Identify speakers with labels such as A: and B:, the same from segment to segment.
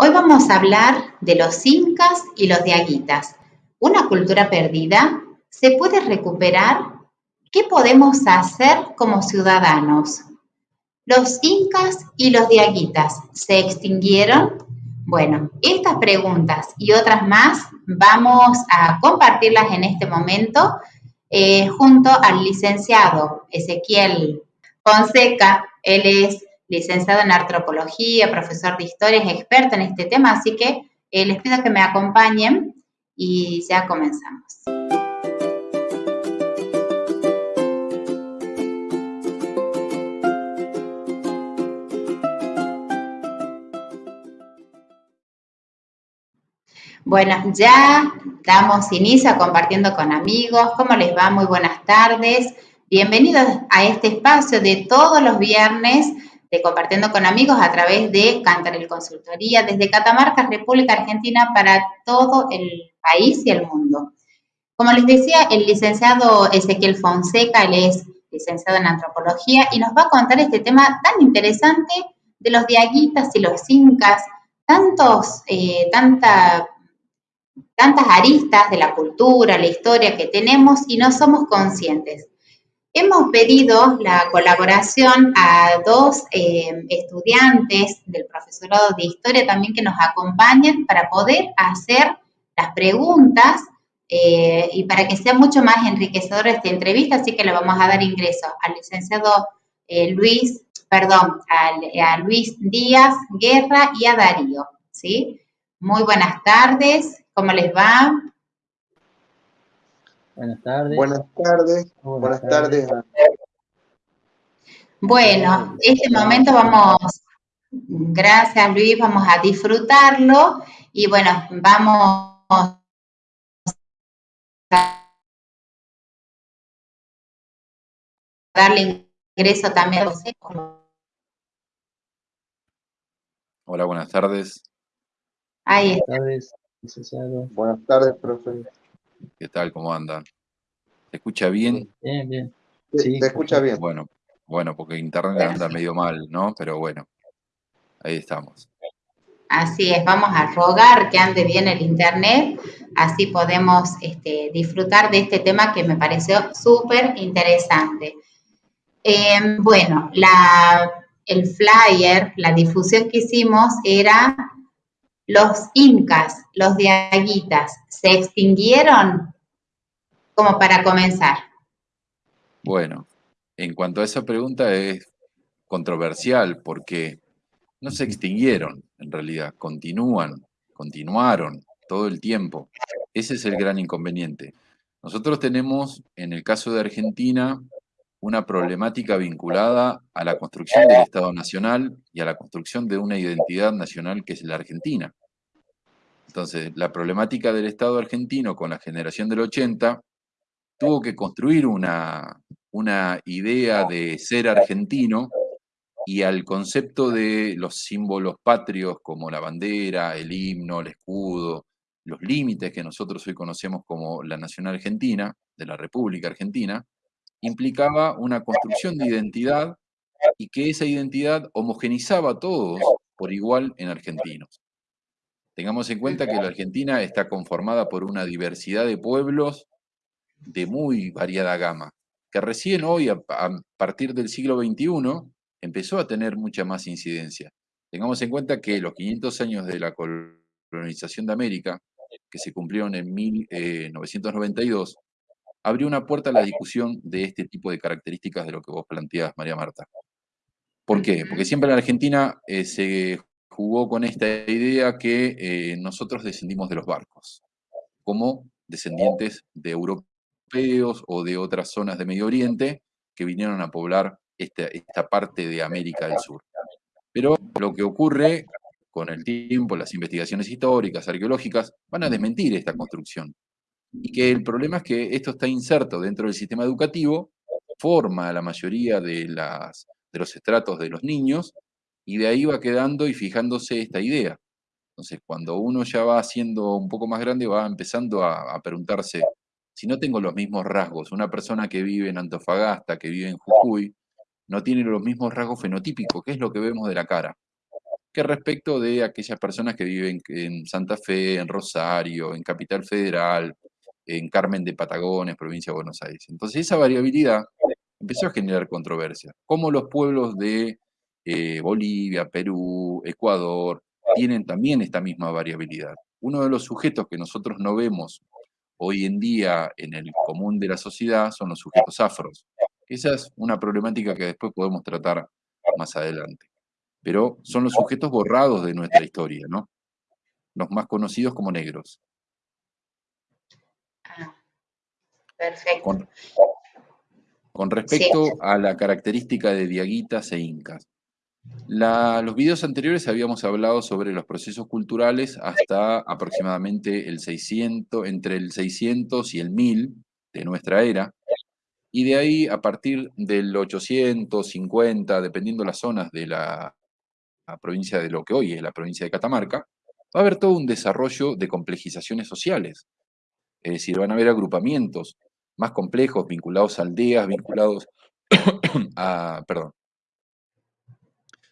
A: Hoy vamos a hablar de los incas y los diaguitas. ¿Una cultura perdida? ¿Se puede recuperar? ¿Qué podemos hacer como ciudadanos? ¿Los incas y los diaguitas se extinguieron? Bueno, estas preguntas y otras más vamos a compartirlas en este momento eh, junto al licenciado Ezequiel Fonseca. Él es licenciado en antropología, profesor de historia, es experto en este tema, así que eh, les pido que me acompañen y ya comenzamos. Bueno, ya damos inicio compartiendo con amigos. ¿Cómo les va? Muy buenas tardes. Bienvenidos a este espacio de todos los viernes de Compartiendo con Amigos a través de Cantarel Consultoría desde Catamarca, República Argentina, para todo el país y el mundo. Como les decía, el licenciado Ezequiel Fonseca, él es licenciado en antropología y nos va a contar este tema tan interesante de los diaguitas y los incas, tantos, eh, tanta tantas aristas de la cultura, la historia que tenemos y no somos conscientes. Hemos pedido la colaboración a dos eh, estudiantes del profesorado de historia también que nos acompañen para poder hacer las preguntas eh, y para que sea mucho más enriquecedora esta entrevista, así que le vamos a dar ingreso al licenciado eh, Luis, perdón, a, a Luis Díaz Guerra y a Darío, ¿sí? Muy buenas tardes, ¿Cómo les va?
B: Buenas tardes.
C: Buenas tardes. Buenas, tardes.
A: Bueno, este momento vamos, gracias Luis, vamos a disfrutarlo y bueno, vamos a darle ingreso también a
D: Hola, buenas tardes.
A: Ahí está.
C: Buenas tardes, profe.
D: ¿Qué tal? ¿Cómo andan? ¿Se escucha bien?
B: Bien, bien.
C: Sí, se escucha bien.
D: Bueno, bueno, porque internet anda medio mal, ¿no? Pero bueno, ahí estamos.
A: Así es, vamos a rogar que ande bien el internet, así podemos este, disfrutar de este tema que me pareció súper interesante. Em, bueno, el flyer, la difusión que hicimos era los incas, los diaguitas, ¿se extinguieron? Como para comenzar.
D: Bueno, en cuanto a esa pregunta es controversial porque no se extinguieron en realidad, continúan, continuaron todo el tiempo. Ese es el gran inconveniente. Nosotros tenemos, en el caso de Argentina, una problemática vinculada a la construcción del Estado Nacional y a la construcción de una identidad nacional que es la Argentina. Entonces, la problemática del Estado argentino con la generación del 80 tuvo que construir una, una idea de ser argentino y al concepto de los símbolos patrios como la bandera, el himno, el escudo, los límites que nosotros hoy conocemos como la nación argentina, de la República Argentina, implicaba una construcción de identidad y que esa identidad homogenizaba a todos por igual en argentinos. Tengamos en cuenta que la Argentina está conformada por una diversidad de pueblos de muy variada gama, que recién hoy, a, partir del siglo XXI, empezó a tener mucha más incidencia. Tengamos en cuenta que los 500 años de la colonización de América, que se cumplieron en 1992, abrió una puerta a la discusión de este tipo de características de lo que vos planteás, María Marta. ¿Por qué? Porque siempre en la Argentina eh, se jugó con esta idea que eh, nosotros descendimos de los barcos, como descendientes de europeos o de otras zonas de Medio Oriente que vinieron a poblar esta, esta parte de América del Sur. Pero lo que ocurre con el tiempo, las investigaciones históricas, arqueológicas, van a desmentir esta construcción y que el problema es que esto está inserto dentro del sistema educativo, forma a la mayoría de, las, de los estratos de los niños, y de ahí va quedando y fijándose esta idea. Entonces, cuando uno ya va siendo un poco más grande, va empezando a, a preguntarse, si no tengo los mismos rasgos, una persona que vive en Antofagasta, que vive en Jujuy, no tiene los mismos rasgos fenotípicos, que es lo que vemos de la cara. que respecto de aquellas personas que viven en Santa Fe, en Rosario, en Capital Federal, en Carmen de Patagones, provincia de Buenos Aires. Entonces esa variabilidad empezó a generar controversia. Como los pueblos de eh, Bolivia, Perú, Ecuador, tienen también esta misma variabilidad. Uno de los sujetos que nosotros no vemos hoy en día en el común de la sociedad son los sujetos afros. Esa es una problemática que después podemos tratar más adelante. Pero son los sujetos borrados de nuestra historia, ¿no? Los más conocidos como negros.
A: Ah, perfecto.
D: Con, respecto a la característica de diaguitas e incas, los videos anteriores habíamos hablado sobre los procesos culturales hasta aproximadamente el 600, entre el 600 y el 1000 de nuestra era, y de ahí a partir del 850, dependiendo las zonas de la, provincia de lo que hoy es la provincia de Catamarca, va a haber todo un desarrollo de complejizaciones sociales. Es decir, van a haber agrupamientos más complejos, vinculados a aldeas, vinculados a, perdón,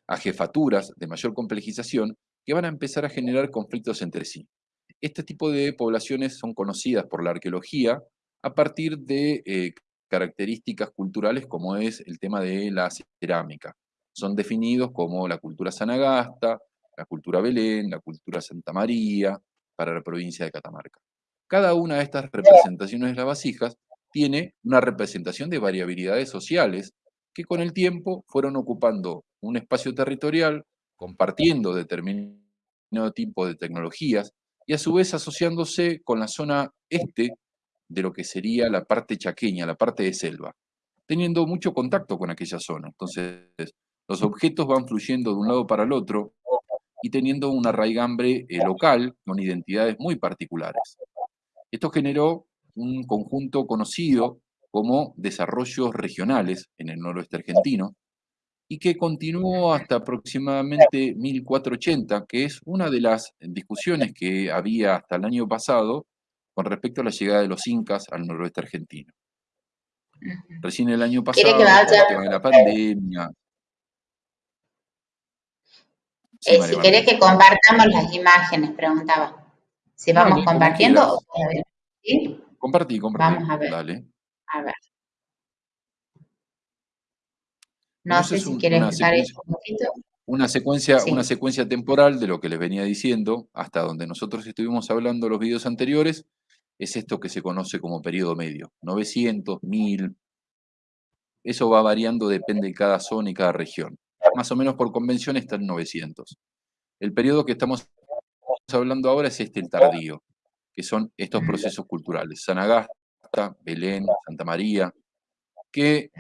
D: a jefaturas de mayor complejización que van a empezar a generar conflictos entre sí. Este tipo de poblaciones son conocidas por la arqueología a partir de eh, características culturales como es el tema de la cerámica. Son definidos como la cultura sanagasta, la cultura Belén, la cultura Santa María, para la provincia de Catamarca. Cada una de estas representaciones de las vasijas tiene una representación de variabilidades sociales que con el tiempo fueron ocupando un espacio territorial, compartiendo determinado tipo de tecnologías y a su vez asociándose con la zona este de lo que sería la parte chaqueña, la parte de selva, teniendo mucho contacto con aquella zona. Entonces, los objetos van fluyendo de un lado para el otro y teniendo una raigambre eh, local con identidades muy particulares. Esto generó un conjunto conocido como desarrollos regionales en el noroeste argentino, y que continuó hasta aproximadamente 1480, que es una de las discusiones que había hasta el año pasado con respecto a la llegada de los incas al noroeste argentino. Recién el año pasado, con el tema de la pandemia...
A: Eh, si querés que compartamos las imágenes, preguntaba. Si vamos compartiendo
D: ¿Sí? Compartí, compartí. Vamos a ver. Dale.
A: A ver. No, sé si quieres un poquito.
D: Una secuencia, una secuencia temporal de lo que les venía diciendo, hasta donde nosotros estuvimos hablando los videos anteriores, es esto que se conoce como periodo medio. 900, 1000. Eso va variando, depende de cada zona y cada región. Más o menos por convención está en 900. El periodo que estamos hablando ahora es este, el tardío, que son estos procesos culturales. Sanagasta, Belén, Santa María, que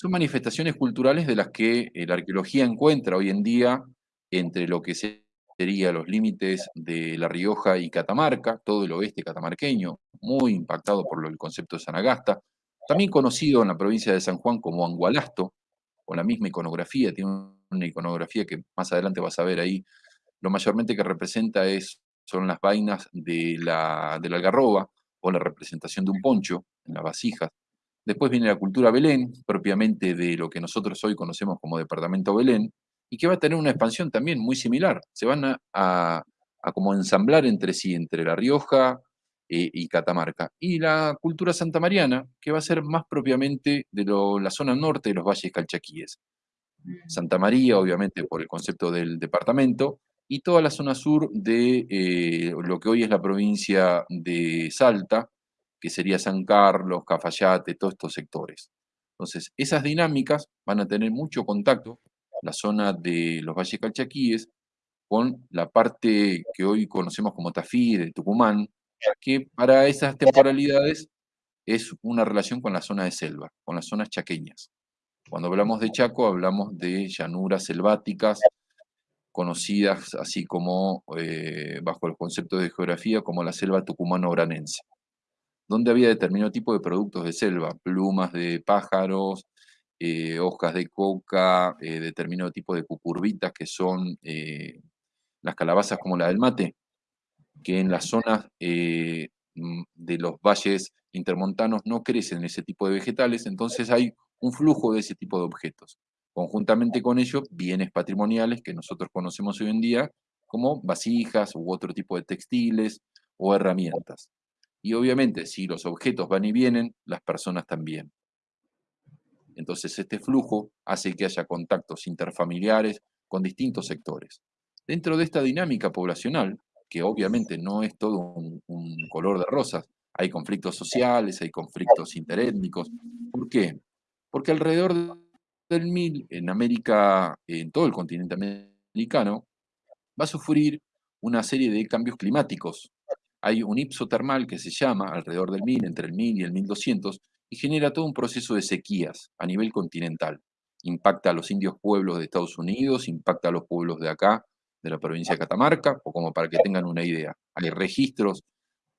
D: son manifestaciones culturales de las que eh, la arqueología encuentra hoy en día entre lo que serían los límites de La Rioja y Catamarca, todo el oeste catamarqueño, muy impactado por el concepto de Sanagasta, también conocido en la provincia de San Juan como Angualasto, con la misma iconografía, tiene una iconografía que más adelante vas a ver ahí, lo mayormente que representa es, son las vainas de la, de la algarroba, o la representación de un poncho en las vasijas. Después viene la cultura Belén, propiamente de lo que nosotros hoy conocemos como Departamento Belén, y que va a tener una expansión también muy similar. Se van a, como ensamblar entre sí, entre La Rioja eh, y Catamarca. Y la cultura santamariana, que va a ser más propiamente de la zona norte de los valles calchaquíes. Santa María, obviamente, por el concepto del departamento, y toda la zona sur de eh, lo que hoy es la provincia de Salta, que sería San Carlos, Cafayate, todos estos sectores. Entonces, esas dinámicas van a tener mucho contacto, la zona de los valles calchaquíes, con la parte que hoy conocemos como Tafí, de Tucumán, que para esas temporalidades es una relación con la zona de selva, con las zonas chaqueñas. Cuando hablamos de Chaco, hablamos de llanuras selváticas, conocidas así como, eh, bajo el concepto de geografía, como la selva tucumano-oranense, donde había determinado tipo de productos de selva, plumas de pájaros, eh, hojas de coca, eh, determinado tipo de cucurbitas que son las calabazas como la del mate, que en las zonas mm, de los valles intermontanos no crecen ese tipo de vegetales, entonces hay un flujo de ese tipo de objetos. Conjuntamente con ello bienes patrimoniales que nosotros conocemos hoy en día como vasijas u otro tipo de textiles o herramientas. Y obviamente, si los objetos van y vienen, las personas también. Entonces, este flujo hace que haya contactos interfamiliares con distintos sectores. Dentro de esta dinámica poblacional, que obviamente no es todo un, color de rosas, hay conflictos sociales, hay conflictos interétnicos. ¿Por qué? Porque alrededor del mil, en América, en todo el continente americano, va a sufrir una serie de cambios climáticos. Hay un ipso termal que se llama alrededor del 1000, entre el 1000 y el 1200, y genera todo un proceso de sequías a nivel continental. Impacta a los indios pueblos de Estados Unidos, impacta a los pueblos de acá, de la provincia de Catamarca, o como para que tengan una idea. Hay registros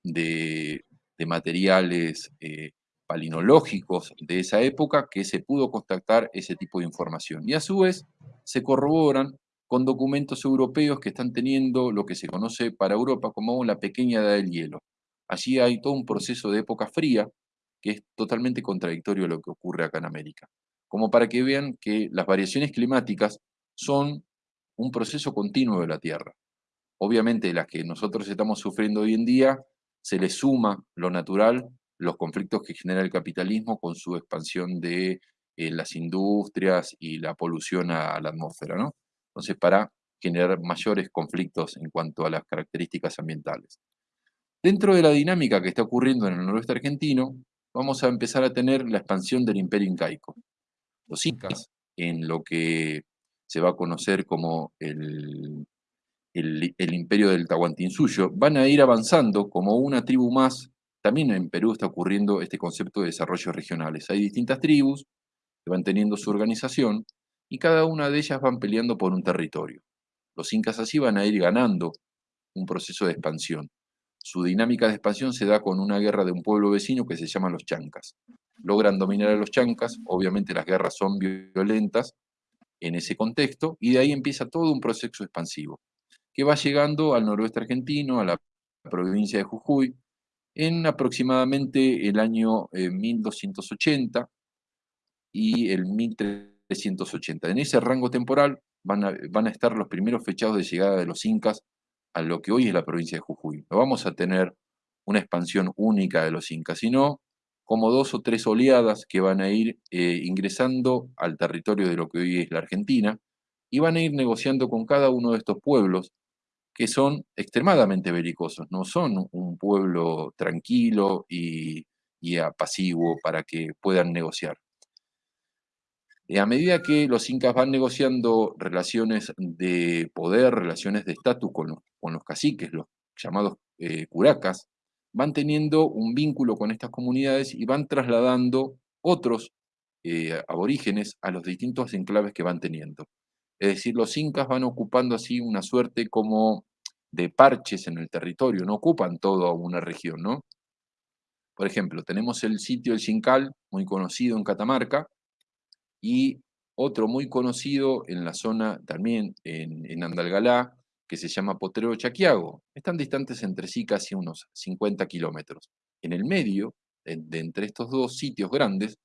D: de, materiales eh, palinológicos de esa época que se pudo contactar ese tipo de información. Y a su vez se corroboran con documentos europeos que están teniendo lo que se conoce para Europa como la pequeña edad del hielo. Allí hay todo un proceso de época fría que es totalmente contradictorio a lo que ocurre acá en América. Como para que vean que las variaciones climáticas son un proceso continuo de la Tierra. Obviamente las que nosotros estamos sufriendo hoy en día, se le suma lo natural, los conflictos que genera el capitalismo con su expansión de eh, las industrias y la polución a, la atmósfera, ¿no? Entonces, para generar mayores conflictos en cuanto a las características ambientales. Dentro de la dinámica que está ocurriendo en el noroeste argentino, vamos a empezar a tener la expansión del imperio incaico. Los incas, en lo que se va a conocer como el, el, imperio del Tahuantinsuyo, van a ir avanzando como una tribu más. También en Perú está ocurriendo este concepto de desarrollos regionales. Hay distintas tribus que van teniendo su organización y cada una de ellas van peleando por un territorio. Los incas así van a ir ganando un proceso de expansión. Su dinámica de expansión se da con una guerra de un pueblo vecino que se llama los chancas. Logran dominar a los chancas, obviamente las guerras son violentas, en ese contexto y de ahí empieza todo un proceso expansivo que va llegando al noroeste argentino, a la provincia de Jujuy, en aproximadamente el año 1280 eh, y el 1380. En ese rango temporal van a, estar los primeros fechados de llegada de los incas a lo que hoy es la provincia de Jujuy. No vamos a tener una expansión única de los incas, sino como dos o tres oleadas que van a ir eh, ingresando al territorio de lo que hoy es la Argentina y van a ir negociando con cada uno de estos pueblos que son extremadamente belicosos, no son un pueblo tranquilo y, y apasivo para que puedan negociar. Y a medida que los incas van negociando relaciones de poder, relaciones de estatus con, con, los caciques, los llamados eh, curacas, van teniendo un vínculo con estas comunidades y van trasladando otros eh, aborígenes a los distintos enclaves que van teniendo. Es decir, los incas van ocupando así una suerte como de parches en el territorio, no ocupan toda una región, ¿no? Por ejemplo, tenemos el sitio El Xincal, muy conocido en Catamarca, y otro muy conocido en la zona también en, en Andalgalá, que se llama Potrero Chaquiago. Están distantes entre sí casi unos 50 kilómetros. En el medio, de, entre estos dos sitios grandes,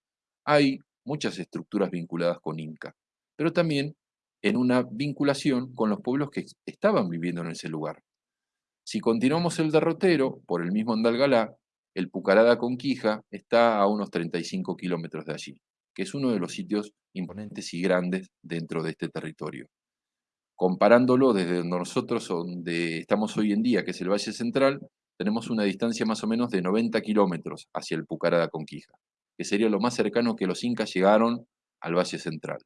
D: hay muchas estructuras vinculadas con Inca, pero también en una vinculación con los pueblos que estaban viviendo en ese lugar. Si continuamos el derrotero por el mismo Andalgalá, el Pucarada Conquija está a unos 35 kilómetros de allí, que es uno de los sitios imponentes y grandes dentro de este territorio comparándolo desde nosotros donde estamos hoy en día, que es el Valle Central, tenemos una distancia más o menos de 90 kilómetros hacia el Pucará de Conquija, que sería lo más cercano que los incas llegaron al Valle Central.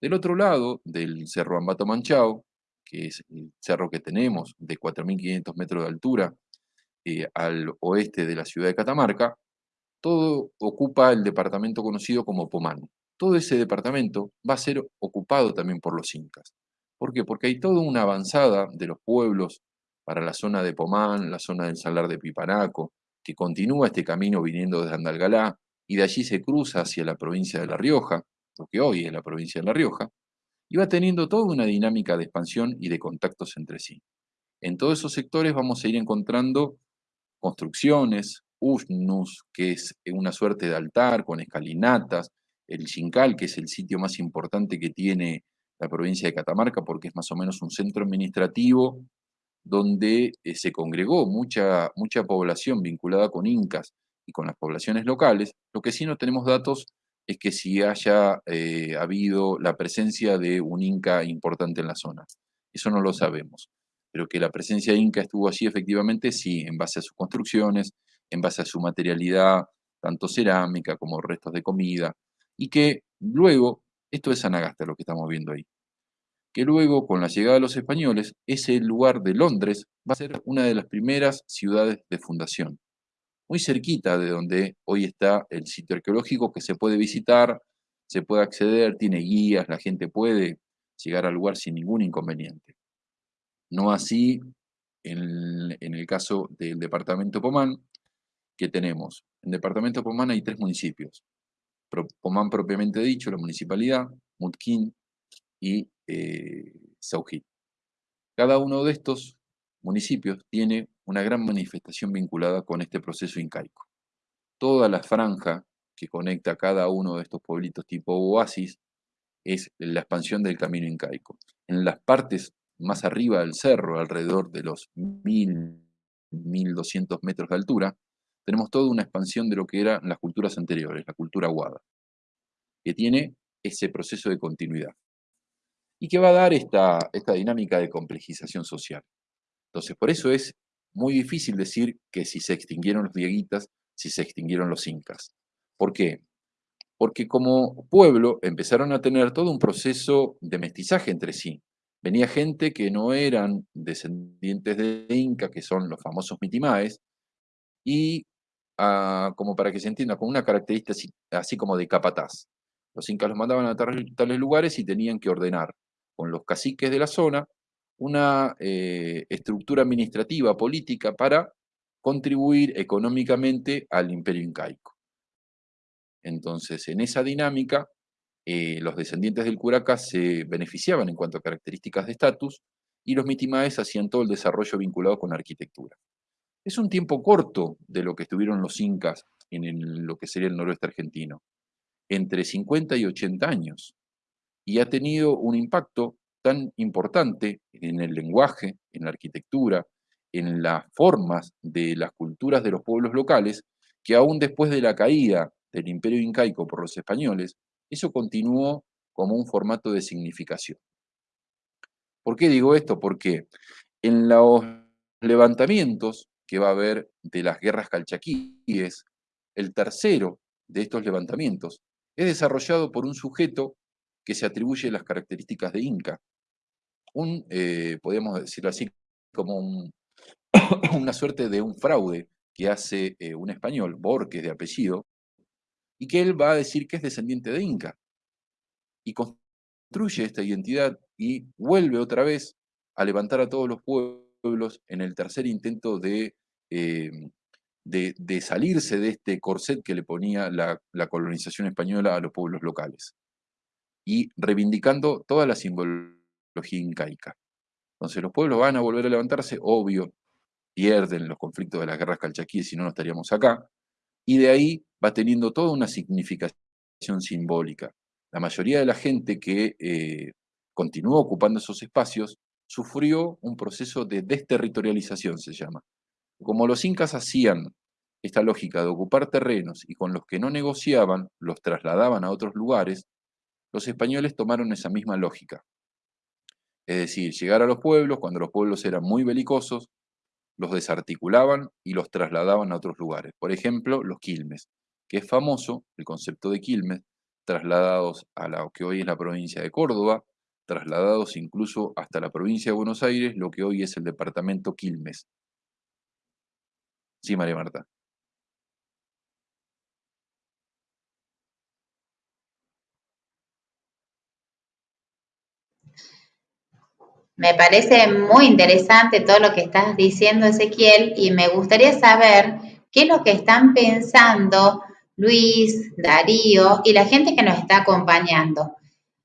D: Del otro lado del Cerro Ambato Manchao, que es el cerro que tenemos de 4.500 metros de altura eh, al oeste de la ciudad de Catamarca, todo ocupa el departamento conocido como Pomán. Todo ese departamento va a ser ocupado también por los incas. ¿Por qué? Porque hay toda una avanzada de los pueblos para la zona de Pomán, la zona del Salar de Pipanaco, que continúa este camino viniendo desde Andalgalá y de allí se cruza hacia la provincia de La Rioja, lo que hoy es la provincia de La Rioja, va teniendo toda una dinámica de expansión y de contactos entre sí. En todos esos sectores vamos a ir encontrando construcciones, usnus, que es una suerte de altar con escalinatas, el Chincal, que es el sitio más importante que tiene la provincia de Catamarca, porque es más o menos un centro administrativo donde eh, se congregó mucha, mucha población vinculada con incas y con las poblaciones locales. Lo que sí no tenemos datos es que si haya eh, habido la presencia de un inca importante en la zona. Eso no lo sabemos. Pero que la presencia inca estuvo allí efectivamente, sí, en base a sus construcciones, en base a su materialidad, tanto cerámica como restos de comida, y que luego, esto es Anagasta lo que estamos viendo ahí, que luego con la llegada de los españoles, ese lugar de Londres va a ser una de las primeras ciudades de fundación, muy cerquita de donde hoy está el sitio arqueológico que se puede visitar, se puede acceder, tiene guías, la gente puede llegar al lugar sin ningún inconveniente. No así en, el caso del departamento Pomán, que tenemos. En departamento Pomán hay tres municipios, Pomán propiamente dicho, la municipalidad, Mutquín y eh, Cada uno de estos municipios tiene una gran manifestación vinculada con este proceso incaico. Toda la franja que conecta cada uno de estos pueblitos tipo oasis es la expansión del camino incaico. En las partes más arriba del cerro, alrededor de los 1000, 1200 metros de altura, tenemos toda una expansión de lo que eran las culturas anteriores, la cultura guada, que tiene ese proceso de continuidad y que va a dar esta, esta dinámica de complejización social. Entonces, por eso es muy difícil decir que si se extinguieron los dieguitas, si se extinguieron los incas. ¿Por qué? Porque como pueblo empezaron a tener todo un proceso de mestizaje entre sí. Venía gente que no eran descendientes de Inca, que son los famosos mitimaes, y como para que se entienda, con una característica así, como de capataz. Los incas los mandaban a tales lugares y tenían que ordenar con los caciques de la zona una eh, estructura administrativa, política, para contribuir económicamente al imperio incaico. Entonces, en esa dinámica, eh, los descendientes del curaca se beneficiaban en cuanto a características de estatus y los mitimaes hacían todo el desarrollo vinculado con la arquitectura. Es un tiempo corto de lo que estuvieron los incas en lo que sería el noroeste argentino, entre 50 y 80 años, y ha tenido un impacto tan importante en el lenguaje, en la arquitectura, en las formas de las culturas de los pueblos locales, que aún después de la caída del imperio incaico por los españoles, eso continuó como un formato de significación. ¿Por qué digo esto? Porque en los levantamientos que va a haber de las guerras calchaquíes, el tercero de estos levantamientos, es desarrollado por un sujeto que se atribuye las características de Inca. Un, eh, podríamos decirlo así, como una suerte de un fraude que hace eh, un español, Borges de apellido, y que él va a decir que es descendiente de Inca. Y construye esta identidad y vuelve otra vez a levantar a todos los pueblos en el tercer intento de, eh, de, salirse de este corset que le ponía la, colonización española a los pueblos locales y reivindicando toda la simbología incaica. Entonces los pueblos van a volver a levantarse, obvio, pierden los conflictos de las guerras calchaquíes, si no, no estaríamos acá, y de ahí va teniendo toda una significación simbólica. La mayoría de la gente que eh, continúa ocupando esos espacios sufrió un proceso de desterritorialización, se llama. Como los incas hacían esta lógica de ocupar terrenos y con los que no negociaban los trasladaban a otros lugares, los españoles tomaron esa misma lógica. Es decir, llegar a los pueblos, cuando los pueblos eran muy belicosos, los desarticulaban y los trasladaban a otros lugares. Por ejemplo, los quilmes, que es famoso el concepto de quilmes, trasladados a lo que hoy es la provincia de Córdoba, trasladados incluso hasta la provincia de Buenos Aires, lo que hoy es el departamento Quilmes. Sí, María Marta.
A: Me parece muy interesante todo lo que estás diciendo, Ezequiel, y me gustaría saber qué es lo que están pensando Luis, Darío y la gente que nos está acompañando.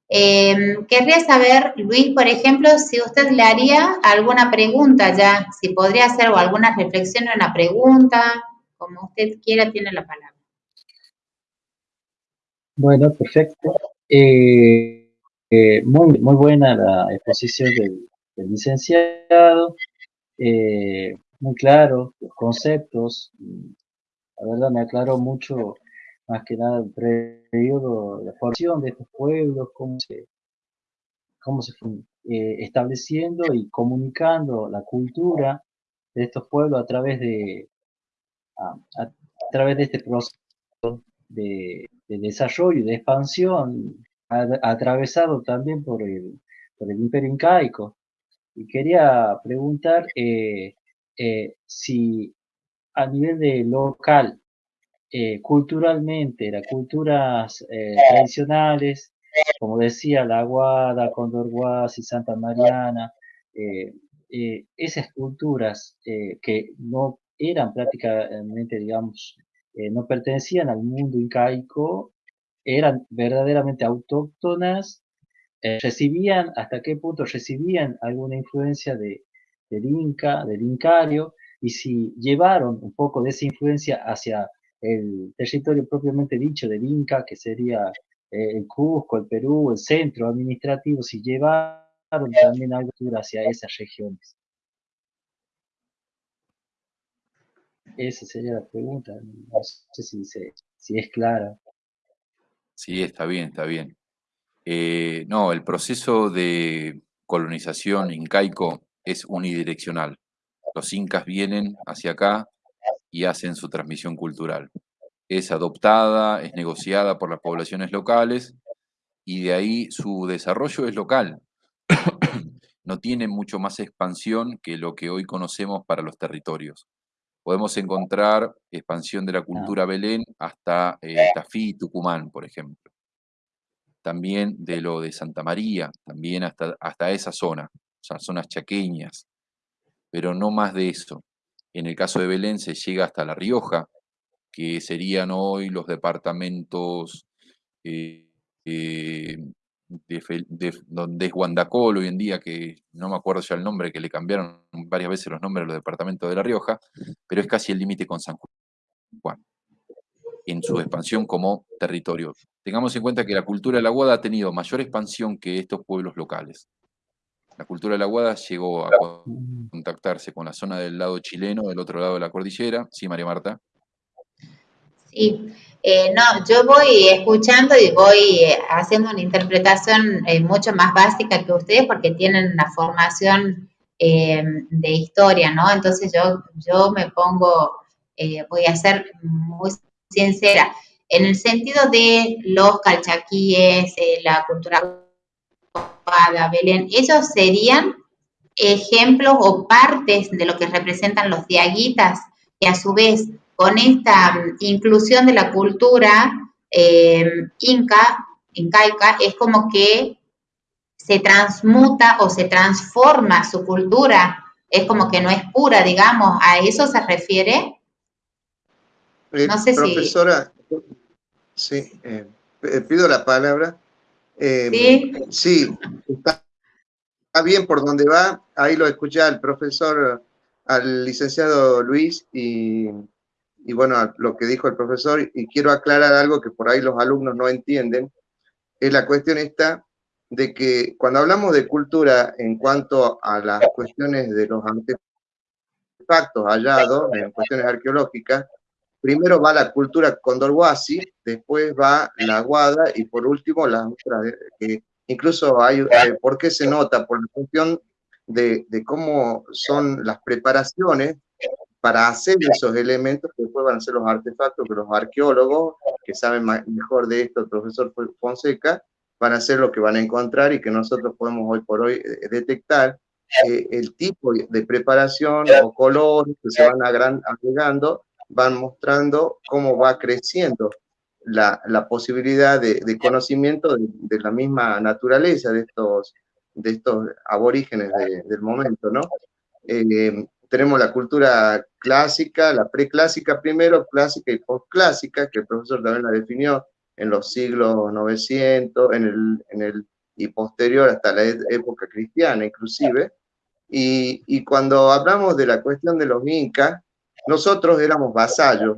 A: Eh, querría saber, Luis, por ejemplo, si usted le haría alguna pregunta ya, si podría hacer alguna reflexión o una pregunta, como usted quiera, tiene la palabra.
B: Bueno, perfecto. Eh, eh, muy, muy buena la exposición del, licenciado, eh, muy claro, los conceptos, la verdad me aclaró mucho, más que nada el periodo, la formación de estos pueblos, cómo se, cómo se fue estableciendo y comunicando la cultura de estos pueblos a través de, a, a través de este proceso de, desarrollo y de expansión atravesado también por el, imperio incaico. Y quería preguntar eh, eh, si a nivel de local, eh, culturalmente, las culturas tradicionales, como decía la Aguada, Condor y Santa Mariana, esas culturas que no eran prácticamente, digamos, no pertenecían al mundo incaico, eran verdaderamente autóctonas, eh, recibían, hasta qué punto recibían alguna influencia de, del Inca, del Incario, y si llevaron un poco de esa influencia hacia el territorio propiamente dicho del Inca, que sería eh, el Cusco, el Perú, el centro administrativo, si llevaron también algo hacia esas regiones. Esa sería la pregunta. No sé si, si es clara.
D: Sí, está bien, está bien. Eh, no, el proceso de colonización incaico es unidireccional. Los incas vienen hacia acá y hacen su transmisión cultural. Es adoptada, es negociada por las poblaciones locales y de ahí su desarrollo es local. no tiene mucho más expansión que lo que hoy conocemos para los territorios podemos encontrar expansión de la cultura Belén hasta eh, Tafí y Tucumán, por ejemplo. También de lo de Santa María, también hasta, hasta esa zona, o sea, zonas chaqueñas, pero no más de eso. En el caso de Belén se llega hasta La Rioja, que serían hoy los departamentos eh, eh, de, donde es Guandacol hoy en día, que no me acuerdo ya el nombre, que le cambiaron varias veces los nombres a los departamentos de La Rioja, pero es casi el límite con San Juan, en su expansión como territorio. Tengamos en cuenta que la cultura de la Guada ha tenido mayor expansión que estos pueblos locales. La cultura de la Guada llegó a contactarse con la zona del lado chileno, del otro lado de la cordillera. Sí, María Marta.
A: Sí, eh, no, yo voy escuchando y voy eh, haciendo una interpretación eh, mucho más básica que ustedes porque tienen una formación de historia, ¿no? Entonces yo, yo me pongo, voy a ser muy sincera, en el sentido de los calchaquíes, la cultura Belén, ellos serían ejemplos o partes de lo que representan los diaguitas, que a su vez con esta mm, inclusión de la cultura eh, inca, incaica, es como que se transmuta o se transforma su cultura, es como que no es pura, digamos, ¿a eso se refiere?
C: Eh, no sé profesora, sí, eh, pido la palabra. sí, sí está, bien por donde va, ahí lo escuché al profesor, al licenciado Luis, y y bueno, lo que dijo el profesor, y quiero aclarar algo que por ahí los alumnos no entienden, es la cuestión esta de que cuando hablamos de cultura en cuanto a las cuestiones de los artefactos hallados, en cuestiones arqueológicas, primero va la cultura condorhuasi, después va la guada y por último la otra, que incluso hay, eh, ¿por qué se nota? Por la cuestión de, de cómo son las preparaciones para hacer esos elementos que después van a ser los artefactos que los arqueólogos, que saben mejor de esto, el profesor Fonseca, van a hacer lo que van a encontrar y que nosotros podemos hoy por hoy eh, detectar eh, el tipo de preparación o colores que se van agregando, van mostrando cómo va creciendo la, la posibilidad de, de conocimiento de, de, la misma naturaleza de estos, de estos aborígenes del momento, ¿no? Eh, tenemos la cultura clásica, la preclásica primero, clásica y postclásica, que el profesor también la definió en los siglos 900, en el, en el, y posterior hasta la época cristiana inclusive. Y, y cuando hablamos de la cuestión de los incas, nosotros éramos vasallos,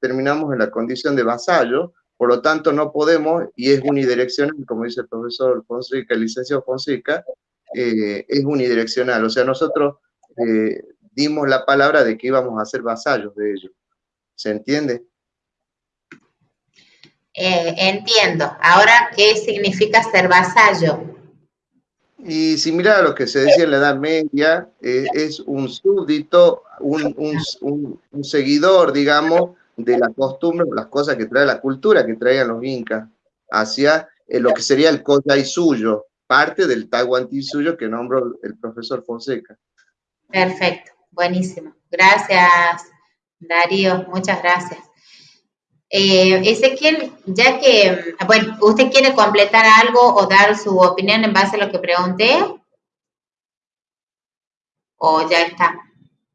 C: terminamos en la condición de vasallo, Por lo tanto, no podemos, y es unidireccional, como dice el profesor Fonseca, el licenciado Fonseca, eh, es unidireccional. O sea, nosotros eh, dimos la palabra de que íbamos a ser vasallos de ellos. ¿Se entiende?
A: Eh, entiendo. Ahora, ¿qué significa ser vasallo?
C: Y similar a lo que se decía en la Edad Media, es un súbdito, un, un seguidor, digamos, de la costumbre, las cosas que trae la cultura que traían los incas hacia eh, lo que sería el y suyo, parte del Tahuantí suyo que nombró el profesor Fonseca.
A: Perfecto, buenísimo. Gracias, Darío, muchas gracias. Eh, Ezequiel, ya que, bueno, ¿usted quiere completar algo o dar su opinión en base a lo que pregunté? ¿O ya está?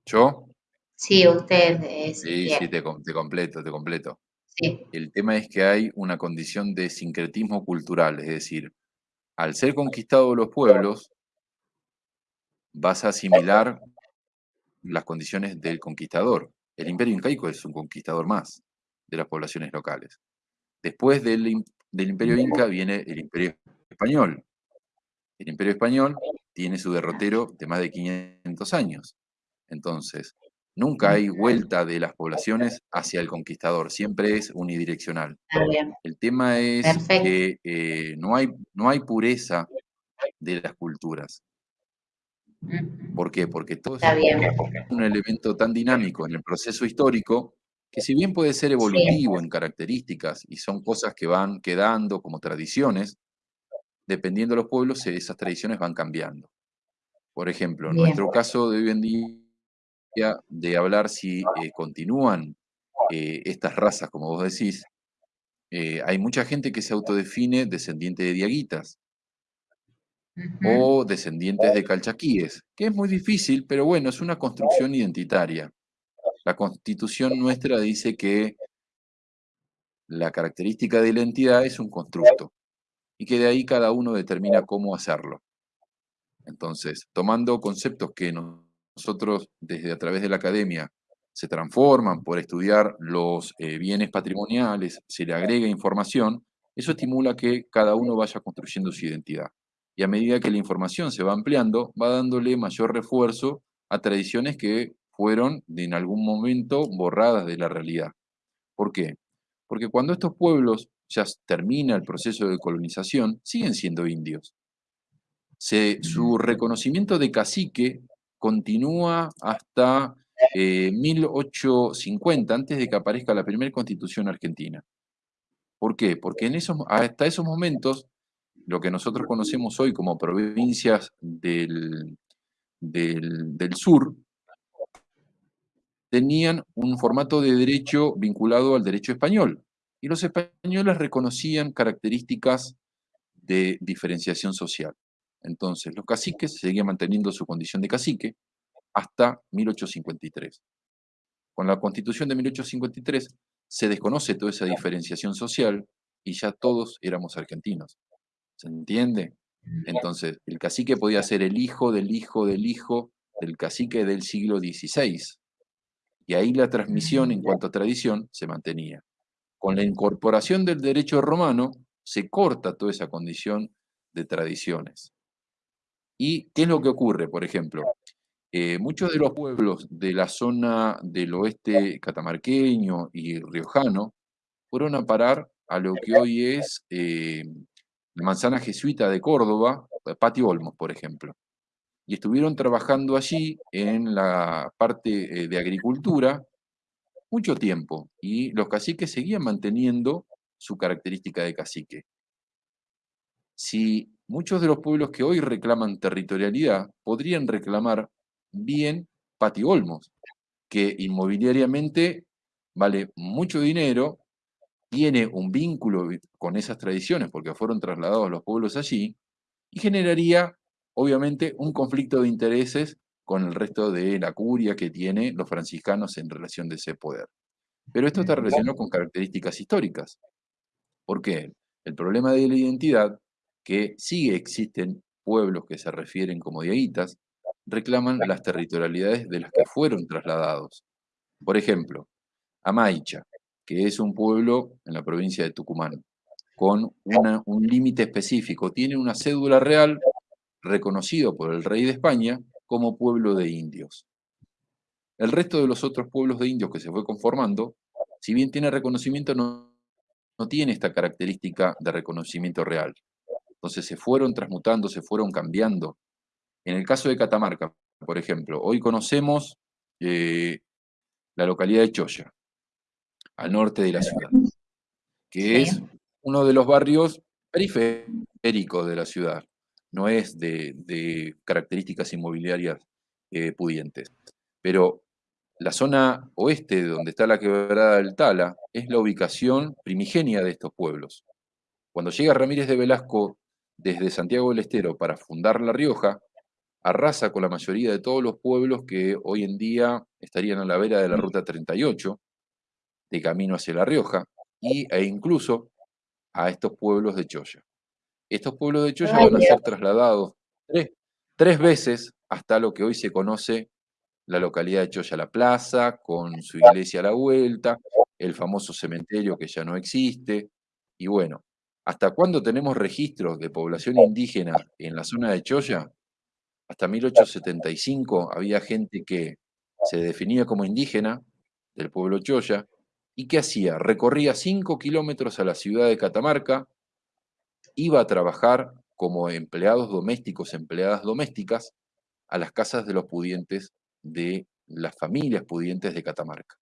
D: ¿Yo?
A: Sí, usted.
D: sí, sí, te, completo, te completo. Sí. El tema es que hay una condición de sincretismo cultural, es decir, al ser conquistados los pueblos, vas a asimilar las condiciones del conquistador. El imperio incaico es un conquistador más de las poblaciones locales. Después del, del imperio inca viene el imperio español. El imperio español tiene su derrotero de más de 500 años. Entonces, Nunca hay vuelta de las poblaciones hacia el conquistador, siempre es unidireccional. El tema es que eh, no, hay, no hay pureza de las culturas. ¿Por qué? Porque todo es un elemento tan dinámico en el proceso histórico que si bien puede ser evolutivo en características y son cosas que van quedando como tradiciones, dependiendo de los pueblos, esas tradiciones van cambiando. Por ejemplo, en nuestro caso de hoy en día, de hablar si eh, continúan eh, estas razas, como vos decís, eh, hay mucha gente que se autodefine descendiente de diaguitas o descendientes de calchaquíes, que es muy difícil, pero bueno, es una construcción identitaria. La constitución nuestra dice que la característica de la entidad es un constructo y que de ahí cada uno determina cómo hacerlo. Entonces, tomando conceptos que no nosotros desde a través de la academia se transforman por estudiar los eh, bienes patrimoniales, se le agrega información, eso estimula que cada uno vaya construyendo su identidad. Y a medida que la información se va ampliando, va dándole mayor refuerzo a tradiciones que fueron en algún momento borradas de la realidad. ¿Por qué? Porque cuando estos pueblos ya termina el proceso de colonización, siguen siendo indios. su reconocimiento de cacique continúa hasta 1850, eh, antes de que aparezca la primera constitución argentina. ¿Por qué? Porque en esos, hasta esos momentos, lo que nosotros conocemos hoy como provincias del, del, del sur, tenían un formato de derecho vinculado al derecho español. Y los españoles reconocían características de diferenciación social. Entonces, los caciques seguían manteniendo su condición de cacique hasta 1853. Con la constitución de 1853 se desconoce toda esa diferenciación social y ya todos éramos argentinos. ¿Se entiende? Entonces, el cacique podía ser el hijo del hijo del hijo del cacique del siglo XVI. Y ahí la transmisión en cuanto a tradición se mantenía. Con la incorporación del derecho romano se corta toda esa condición de tradiciones. ¿Y qué es lo que ocurre, por ejemplo? Eh, muchos de los pueblos de la zona del oeste catamarqueño y riojano fueron a parar a lo que hoy es eh, la manzana jesuita de Córdoba, Patio Olmos, por ejemplo. Y estuvieron trabajando allí en la parte eh, de agricultura mucho tiempo. Y los caciques seguían manteniendo su característica de cacique. Si muchos de los pueblos que hoy reclaman territorialidad podrían reclamar bien Pati Olmos, que inmobiliariamente vale mucho dinero, tiene un vínculo con esas tradiciones porque fueron trasladados los pueblos allí, y generaría, obviamente, un conflicto de intereses con el resto de la curia que tienen los franciscanos en relación de ese poder. Pero esto está relacionado con características históricas. ¿Por qué? El problema de la identidad que sigue existen pueblos que se refieren como diaguitas, reclaman las territorialidades de las que fueron trasladados. Por ejemplo, Amaicha, que es un pueblo en la provincia de Tucumán, con un límite específico. Tiene una cédula real reconocido por el rey de España como pueblo de indios. El resto de los otros pueblos de indios que se fue conformando, si bien tiene reconocimiento, no, no tiene esta característica de reconocimiento real. Entonces se fueron transmutando, se fueron cambiando. En el caso de Catamarca, por ejemplo, hoy conocemos eh, la localidad de Choya, al norte de la ciudad, que es uno de los barrios periféricos de la ciudad, no es de, características inmobiliarias eh, pudientes. Pero la zona oeste, donde está la quebrada del Tala, es la ubicación primigenia de estos pueblos. Cuando llega Ramírez de Velasco desde Santiago del Estero para fundar La Rioja, arrasa con la mayoría de todos los pueblos que hoy en día estarían a la vera de la Ruta 38, de camino hacia La Rioja, y, e incluso a estos pueblos de Choya. Estos pueblos de Choya van a ser trasladados tres, veces hasta lo que hoy se conoce la localidad de Choya La Plaza, con su iglesia a la vuelta, el famoso cementerio que ya no existe, y bueno, ¿hasta cuándo tenemos registros de población indígena en la zona de Choya? Hasta 1875 había gente que se definía como indígena del pueblo Choya, y ¿qué hacía? Recorría 5 kilómetros a la ciudad de Catamarca, iba a trabajar como empleados domésticos, empleadas domésticas, a las casas de los pudientes de las familias pudientes de Catamarca.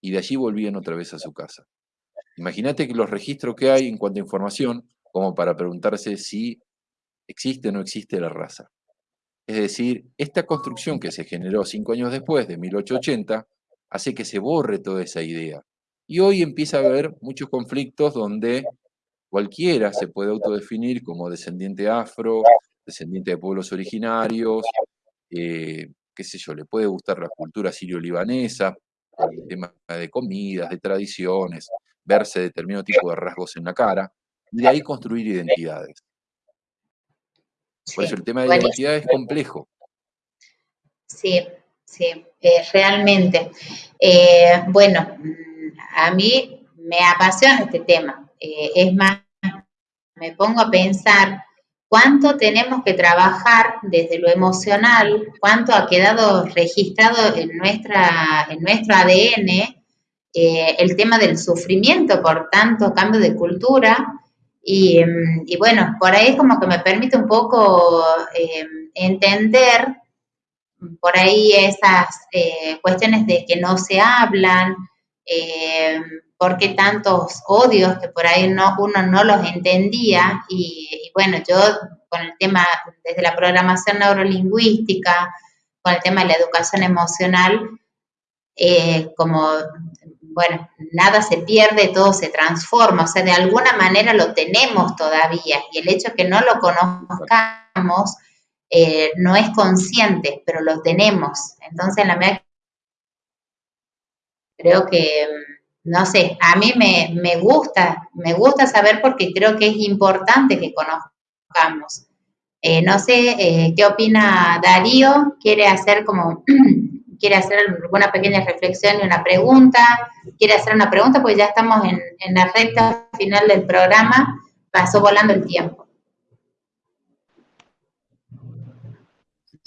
D: Y de allí volvían otra vez a su casa. Imagínate que los registros que hay en cuanto a información, como para preguntarse si existe o no existe la raza. Es decir, esta construcción que se generó cinco años después, de 1880, hace que se borre toda esa idea. Y hoy empieza a haber muchos conflictos donde cualquiera se puede autodefinir como descendiente afro, descendiente de pueblos originarios, eh, qué sé yo, le puede gustar la cultura sirio-libanesa, el tema de comidas, de tradiciones, verse determinado tipo de rasgos en la cara, y de ahí construir identidades. Por eso el tema de la identidad es complejo.
A: Sí, sí, eh, realmente. Eh, bueno, a mí me apasiona este tema. Eh, es más, me pongo a pensar cuánto tenemos que trabajar desde lo emocional, cuánto ha quedado registrado en, nuestra, en nuestro ADN el tema del sufrimiento por tanto cambio de cultura y, bueno, por ahí como que me permite un poco entender por ahí esas eh, cuestiones de que no se hablan, eh, por qué tantos odios que por ahí no, uno no los entendía. Y, bueno, yo con el tema desde la programación neurolingüística, con el tema de la educación emocional, como bueno, nada se pierde, todo se transforma, o sea, de alguna manera lo tenemos todavía y el hecho de que no lo conozcamos eh, no es consciente, pero lo tenemos. Entonces, la medida creo que, no sé, a mí me, gusta, me gusta saber porque creo que es importante que conozcamos. Eh, no sé eh, qué opina Darío, quiere hacer como quiere hacer alguna pequeña reflexión y una pregunta, quiere hacer una pregunta, pues ya estamos en, la recta final del programa, pasó volando el tiempo.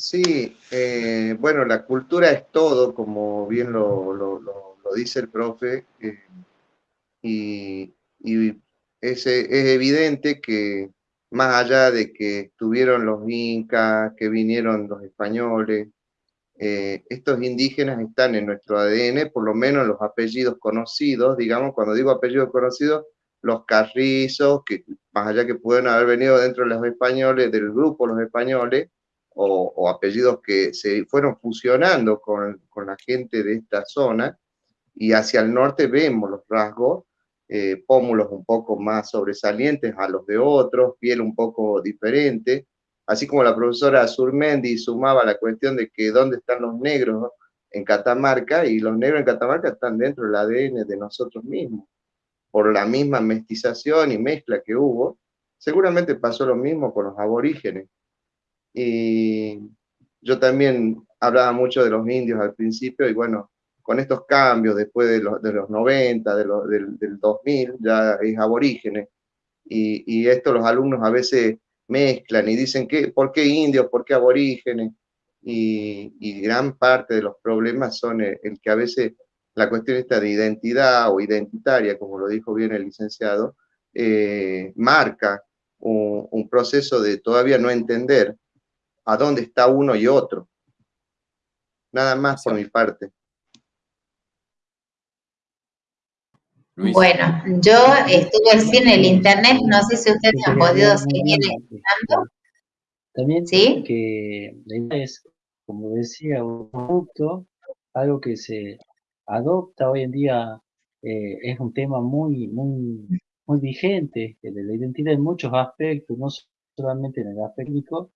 C: Sí, eh, bueno, la cultura es todo, como bien lo, dice el profe, eh, y, es, es, evidente que más allá de que estuvieron los incas, que vinieron los españoles, eh, estos indígenas están en nuestro ADN, por lo menos los apellidos conocidos, digamos, cuando digo apellidos conocidos, los carrizos, que más allá que pueden haber venido dentro de los españoles, del grupo los españoles, o, apellidos que se fueron fusionando con, con, la gente de esta zona, y hacia el norte vemos los rasgos, eh, pómulos un poco más sobresalientes a los de otros, piel un poco diferente, así como la profesora Surmendi sumaba la cuestión de que dónde están los negros en Catamarca, y los negros en Catamarca están dentro del ADN de nosotros mismos, por la misma mestización y mezcla que hubo, seguramente pasó lo mismo con los aborígenes. Y yo también hablaba mucho de los indios al principio, y bueno, con estos cambios después de los, de los 90, de del, del, 2000, ya es aborígenes. Y, y, esto los alumnos a veces mezclan y dicen, que, ¿por qué indios? ¿Por qué aborígenes? Y, y gran parte de los problemas son el, que a veces la cuestión esta de identidad o identitaria, como lo dijo bien el licenciado, eh, marca un, un, proceso de todavía no entender a dónde está uno y otro. Nada más por mi parte.
A: Bueno, yo estuve así en el internet, no sé si ustedes han podido seguir escuchando.
B: También ¿Sí? que es, como decía, un producto, algo que se adopta hoy en día, eh, es un tema muy, muy, muy vigente, de la identidad en muchos aspectos, no solamente en el aspecto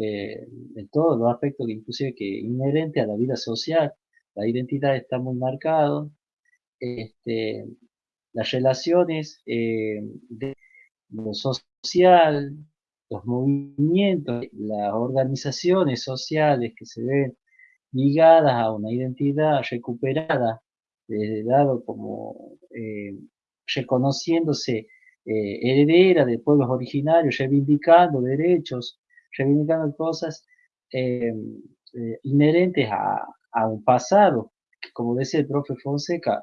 B: eh, en todos los aspectos, inclusive que inherente a la vida social, la identidad está muy marcado, este, las relaciones eh, de lo social, los movimientos, las organizaciones sociales que se ven ligadas a una identidad recuperada, desde dado como eh, reconociéndose eh, heredera de pueblos originarios, reivindicando derechos, reivindicando cosas inherentes a, a, un pasado, que como decía el profe Fonseca,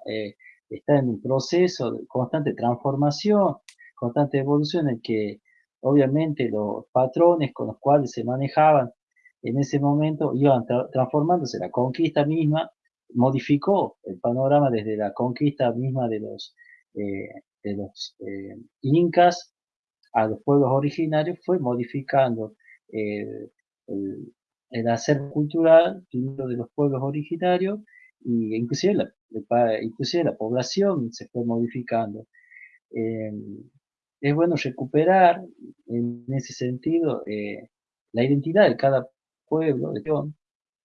B: está en un proceso de constante transformación, constante evolución en que obviamente los patrones con los cuales se manejaban en ese momento iban transformándose. La conquista misma modificó el panorama desde la conquista misma de los, eh, de los eh, incas a los pueblos originarios, fue modificando eh, el, el, hacer cultural de los pueblos originarios y inclusive la, inclusive la población se fue modificando. Eh, es bueno recuperar en ese sentido eh, la identidad de cada pueblo de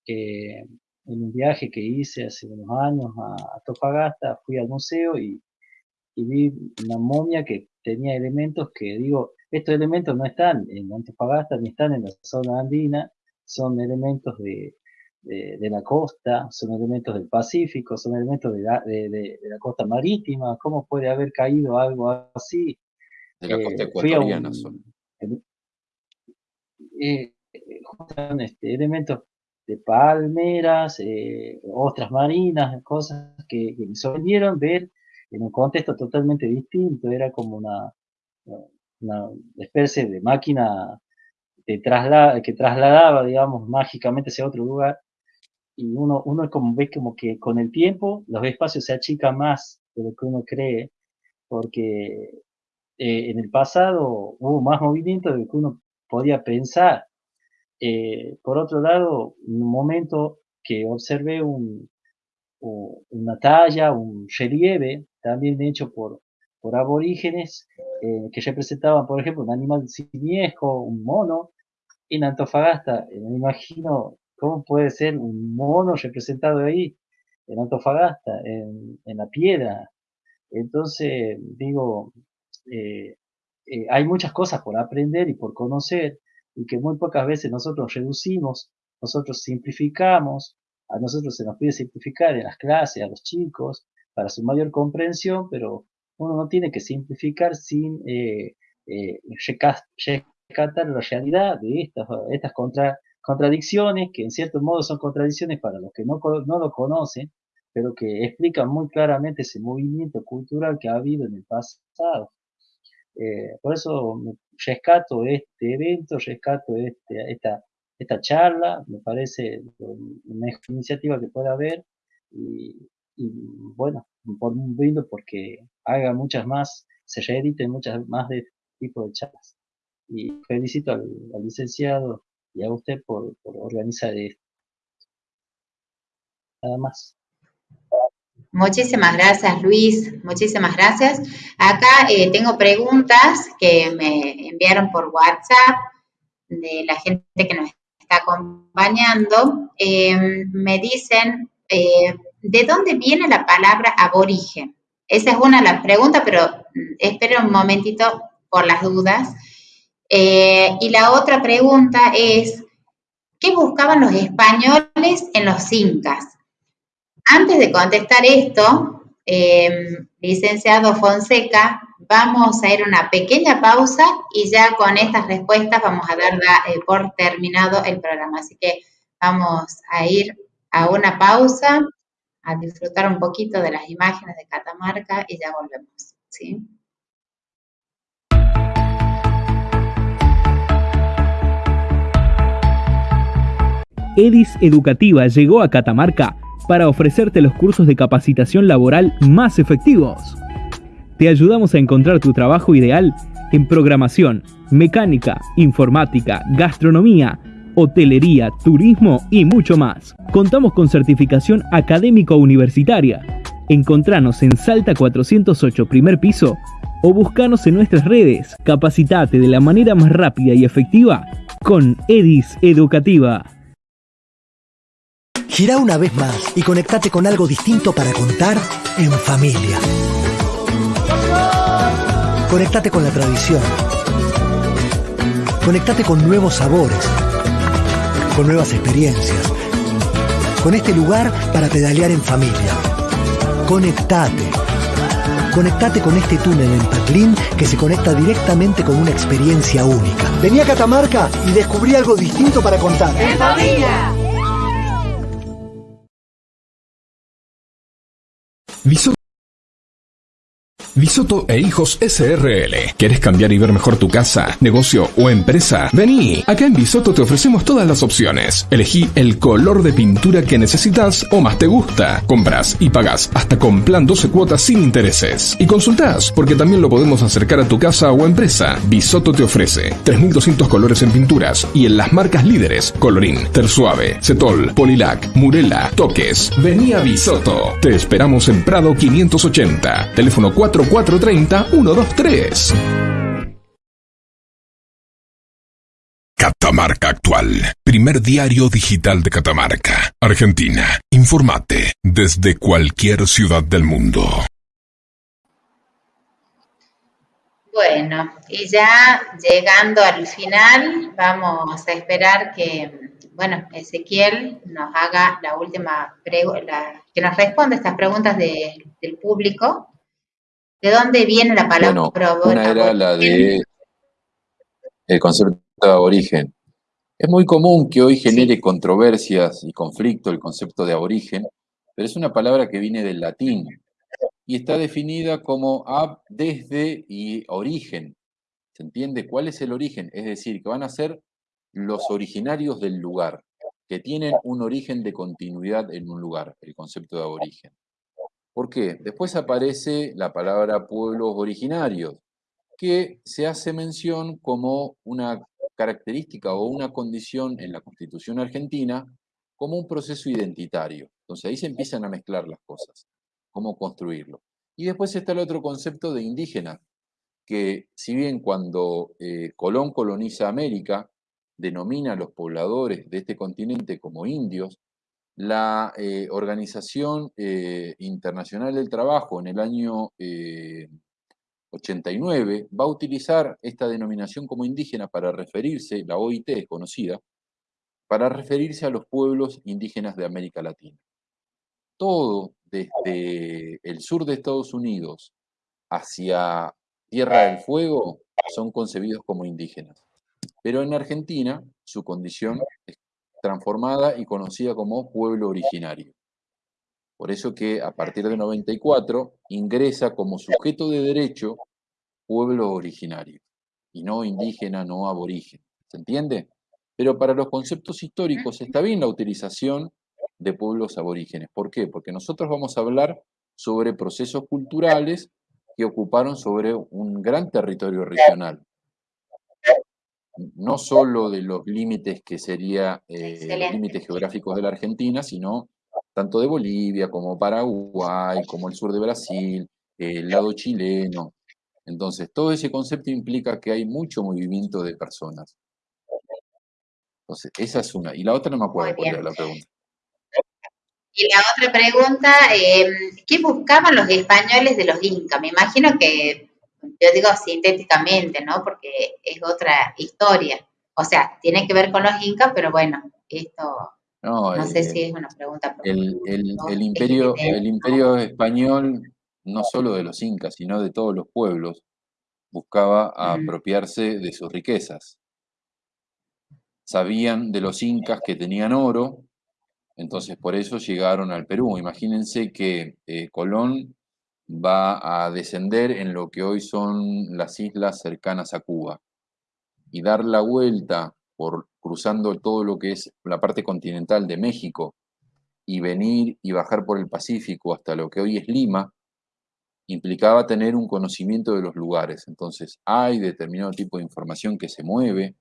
B: eh, en un viaje que hice hace unos años a Tofagasta, fui al museo y, y, vi una momia que tenía elementos que digo, estos elementos no están en Antofagasta ni están en la zona andina, son elementos de, de, la costa, son elementos del Pacífico, son elementos de la, de, la costa marítima, ¿cómo puede haber caído algo así?
D: De la costa eh, ecuatoriana son.
B: Eh, este, elementos de palmeras, eh, ostras marinas, cosas que, me sorprendieron ver en un contexto totalmente distinto, era como una, una especie de máquina que, traslada, que trasladaba, digamos, mágicamente hacia otro lugar y uno, uno como ve como que con el tiempo los espacios se achican más de lo que uno cree, porque eh, en el pasado hubo más movimiento de lo que uno podía pensar. Eh, por otro lado, en un momento que observé un, una talla, un relieve, también hecho por, por aborígenes, eh, que representaban, por ejemplo, un animal simiesco, un mono, en Antofagasta, me imagino ¿Cómo puede ser un mono representado ahí, en Antofagasta, en, la piedra? Entonces, digo, eh, eh, hay muchas cosas por aprender y por conocer y que muy pocas veces nosotros reducimos, nosotros simplificamos, a nosotros se nos pide simplificar en las clases, a los chicos, para su mayor comprensión, pero uno no tiene que simplificar sin eh, eh la realidad de estas, estas contra, contradicciones que en cierto modo son contradicciones para los que no, no lo conocen, pero que explican muy claramente ese movimiento cultural que ha habido en el pasado. Eh, por eso rescato este evento, rescato este, esta, esta charla, me parece una iniciativa que puede haber y, bueno, por un brindo porque haga muchas más, se reediten muchas más de este tipo de charlas. Y felicito al licenciado y a usted por, organizar esto. Nada más.
A: Muchísimas gracias, Luis. Muchísimas gracias. Acá eh, tengo preguntas que me enviaron por WhatsApp de la gente que nos está acompañando. Eh, me dicen, eh, ¿de dónde viene la palabra aborigen? Esa es una de las preguntas, pero mm, espero un momentito por las dudas. Eh, y la otra pregunta es, ¿qué buscaban los españoles en los incas? antes de contestar esto, em, licenciado Fonseca, vamos a ir a una pequeña pausa y ya con estas respuestas vamos a dar eh, por terminado el programa. Así que vamos a ir a una pausa, a disfrutar un poquito de las imágenes de Catamarca y ya volvemos. ¿sí?
E: EDIS Educativa llegó a Catamarca para ofrecerte los cursos de capacitación laboral más efectivos. Te ayudamos a encontrar tu trabajo ideal en programación, mecánica, informática, gastronomía, hotelería, turismo y mucho más. Contamos con certificación académico universitaria. Encontranos en Salta 408 primer piso o buscanos en nuestras redes. Capacitate de la manera más rápida y efectiva con EDIS Educativa.
F: Gira una vez más y conectate con algo distinto para contar en familia. Conectate con la tradición. Conectate con nuevos sabores, con nuevas experiencias, con este lugar para pedalear en familia. Conectate. Conectate con este túnel en Paclín que se conecta directamente con una experiencia única. Vení a Catamarca y descubrí algo distinto para contar. ¡En familia!
G: Bisoto e Hijos SRL. ¿Quieres cambiar y ver mejor tu casa, negocio o empresa? Vení. Acá en Bisoto te ofrecemos todas las opciones. Elegí el color de pintura que necesitas o más te gusta. Compras y pagas hasta con plan 12 cuotas sin intereses. Y consultás, porque también lo podemos acercar a tu casa o empresa. Bisoto te ofrece 3200 colores en pinturas y en las marcas líderes: Colorín, Tersuave, Cetol, Polilac, Murela, Toques. Vení a Bisoto. Te esperamos en Prado 580. Teléfono 4 430-123. Catamarca Actual, primer diario digital de Catamarca, Argentina. Informate desde cualquier ciudad del mundo.
A: Bueno, y ya llegando al final, vamos a esperar que, bueno, Ezequiel nos haga la última pregunta, que nos responda estas preguntas del público ¿De dónde viene la palabra
D: bueno, Una era la de el concepto de aborigen. Es muy común que hoy genere controversias y conflicto el concepto de aborigen, pero es una palabra que viene del latín y está definida como ab, desde y origen. ¿Se entiende? ¿Cuál es el origen? Es decir, que van a ser los originarios del lugar, que tienen un origen de continuidad en un lugar, el concepto de aborigen. ¿Por qué? Después aparece la palabra pueblos originarios, que se hace mención como una característica o una condición en la Constitución argentina como un proceso identitario. Entonces ahí se empiezan a mezclar las cosas, cómo construirlo. Y después está el otro concepto de indígena, que si bien cuando eh, Colón coloniza América, denomina a los pobladores de este continente como indios, la eh, Organización eh, Internacional del Trabajo en el año 89 eh, va a utilizar esta denominación como indígena para referirse, la OIT es conocida, para referirse a los pueblos indígenas de América Latina. Todo desde el sur de Estados Unidos hacia Tierra del Fuego son concebidos como indígenas. Pero en Argentina su condición es transformada y conocida como pueblo originario. Por eso que a partir de 94 ingresa como sujeto de derecho pueblo originario, y no indígena, no aborigen. ¿Se entiende? Pero para los conceptos históricos está bien la utilización de pueblos aborígenes. ¿Por qué? Porque nosotros vamos a hablar sobre procesos culturales que ocuparon sobre un gran territorio regional no solo de los límites que sería eh, límites geográficos de la Argentina, sino tanto de Bolivia como Paraguay, como el sur de Brasil, el lado chileno. Entonces, todo ese concepto implica que hay mucho movimiento de personas. Entonces, esa es una. Y la otra no me acuerdo cuál era la pregunta.
A: Y la otra pregunta, eh, ¿qué buscaban los españoles de los incas? Me imagino que yo digo sintéticamente, ¿no? Porque es otra historia. O sea, tiene que ver con los incas, pero bueno, esto No, sé si es una pregunta.
D: El, el, imperio, el imperio español, no solo de los incas, sino de todos los pueblos, buscaba apropiarse de sus riquezas. Sabían de los incas que tenían oro, entonces por eso llegaron al Perú. Imagínense que eh, Colón va a descender en lo que hoy son las islas cercanas a Cuba y dar la vuelta por cruzando todo lo que es la parte continental de México y venir y bajar por el Pacífico hasta lo que hoy es Lima, implicaba tener un conocimiento de los lugares. Entonces, hay determinado tipo de información que se mueve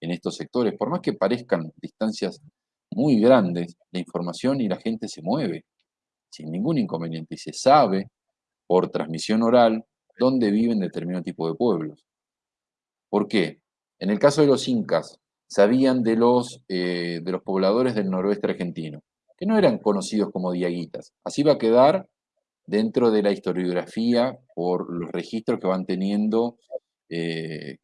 D: en estos sectores, por más que parezcan distancias muy grandes, la información y la gente se mueve sin ningún inconveniente y se sabe por transmisión oral dónde viven determinado tipo de pueblos. ¿Por qué? En el caso de los incas, sabían de los, eh, de los pobladores del noroeste argentino, que no eran conocidos como diaguitas. Así va a quedar dentro de la historiografía por los registros que van teniendo, eh,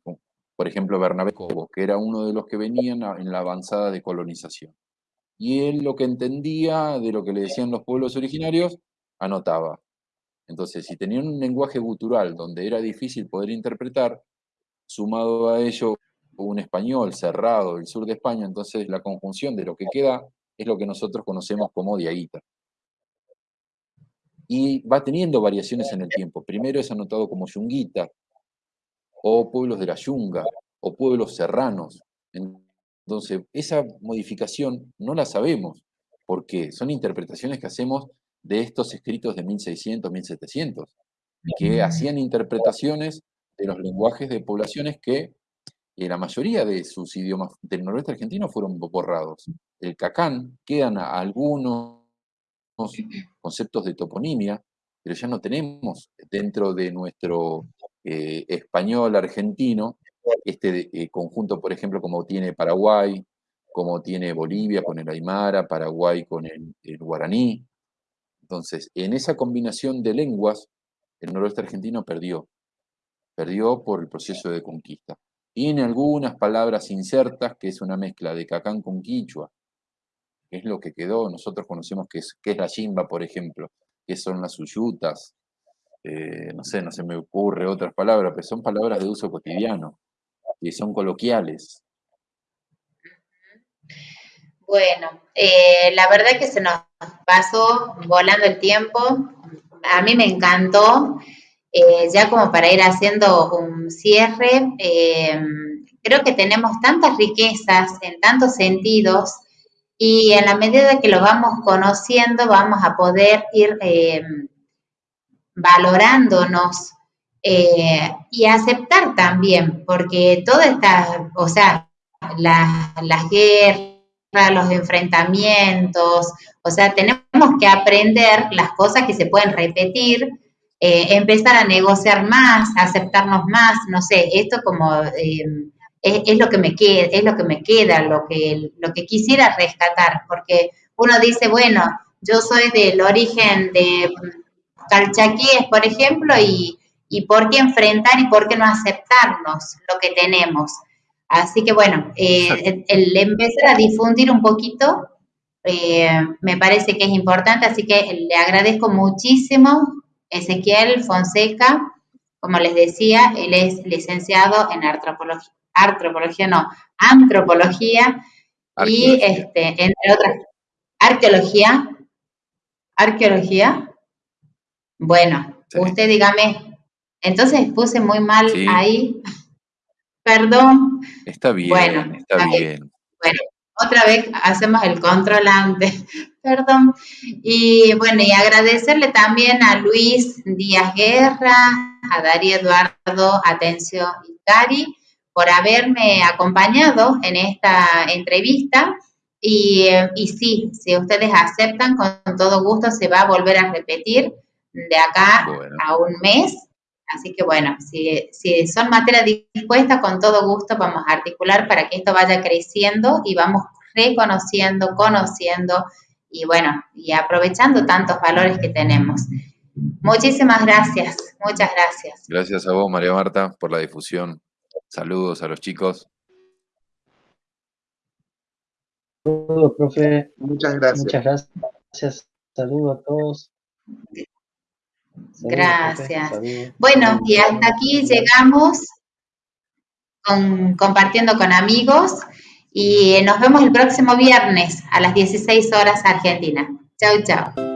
D: por ejemplo, Bernabé Cobo, que era uno de los que venían en la avanzada de colonización. Y él lo que entendía de lo que le decían los pueblos originarios, anotaba. Entonces, si tenían un lenguaje gutural donde era difícil poder interpretar, sumado a ello un español cerrado del sur de España, entonces la conjunción de lo que queda es lo que nosotros conocemos como diaguita y va teniendo variaciones en el tiempo. Primero es anotado como yunguita, o pueblos de la yunga, o pueblos serranos. Entonces, esa modificación no la sabemos, porque son interpretaciones que hacemos de estos escritos de 1600, 1700, que hacían interpretaciones de los lenguajes de poblaciones que eh, la mayoría de sus idiomas del noroeste argentino fueron borrados. El cacán, quedan algunos conceptos de toponimia, pero ya no tenemos dentro de nuestro eh, español argentino este eh, conjunto, por ejemplo, como tiene Paraguay, como tiene Bolivia con el Aymara, Paraguay con el, guaraní. Entonces, en esa combinación de lenguas, el noroeste argentino perdió. Perdió por el proceso de conquista. Tiene algunas palabras insertas, que es una mezcla de cacán con quichua, que es lo que quedó. Nosotros conocemos que es, la chimba, por ejemplo, que son las uyutas, eh, no sé, no se me ocurre otras palabras, pero son palabras de uso cotidiano, y son coloquiales.
A: Bueno, eh, la verdad que se nos pasó volando el tiempo. A mí me encantó. Eh, ya como para ir haciendo un cierre, creo que tenemos tantas riquezas en tantos sentidos y en la medida que lo vamos conociendo vamos a poder ir eh, valorándonos eh, y aceptar también, porque toda esta, o sea, las guerras, los enfrentamientos, o sea, tenemos que aprender las cosas que se pueden repetir, eh, empezar a negociar más, aceptarnos más, no sé, esto como es, lo que me queda, es lo que me queda, lo que, lo que quisiera rescatar, porque uno dice, bueno, yo soy del origen de Calchaquíes, por ejemplo, y, por qué enfrentar y por qué no aceptarnos lo que tenemos. Así que bueno, eh, el, empezar a difundir un poquito eh, me parece que es importante, así que le agradezco muchísimo Ezequiel Fonseca, como les decía, él es licenciado en antropología, antropología no, antropología y este, entre otras, arqueología, arqueología. Bueno, usted dígame, entonces puse muy mal ahí, perdón.
D: Está bien, bueno, está, bien.
A: Bueno, otra vez hacemos el controlante, perdón. Y bueno, y agradecerle también a Luis Díaz Guerra, a Darío Eduardo Atencio Cari por haberme acompañado en esta entrevista. Y, sí, si ustedes aceptan, con todo gusto se va a volver a repetir de acá a un mes. Así que bueno, si, si son materias dispuestas, con todo gusto vamos a articular para que esto vaya creciendo y vamos reconociendo, conociendo y bueno, y aprovechando tantos valores que tenemos. Muchísimas gracias, muchas gracias.
D: Gracias a vos, María Marta, por la difusión. Saludos a los chicos.
B: Saludos, profe.
C: Muchas gracias.
B: Muchas gracias. Saludos a todos.
A: Gracias. Bueno, y hasta aquí llegamos con, compartiendo con amigos y nos vemos el próximo viernes a las 16 horas Argentina. Chau, chao.